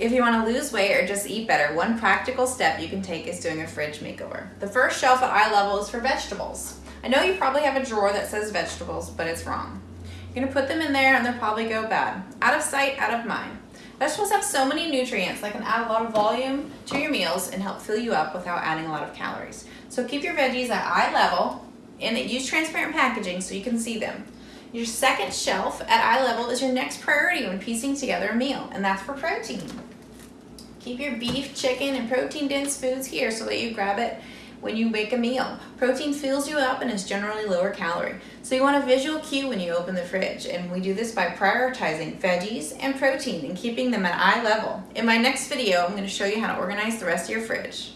If you want to lose weight or just eat better, one practical step you can take is doing a fridge makeover. The first shelf at eye level is for vegetables. I know you probably have a drawer that says vegetables, but it's wrong. You're gonna put them in there and they'll probably go bad. Out of sight, out of mind. Vegetables have so many nutrients that can add a lot of volume to your meals and help fill you up without adding a lot of calories. So keep your veggies at eye level and use transparent packaging so you can see them. Your second shelf at eye level is your next priority when piecing together a meal, and that's for protein. Keep your beef, chicken, and protein dense foods here so that you grab it when you make a meal. Protein fills you up and is generally lower calorie. So you want a visual cue when you open the fridge, and we do this by prioritizing veggies and protein and keeping them at eye level. In my next video, I'm gonna show you how to organize the rest of your fridge.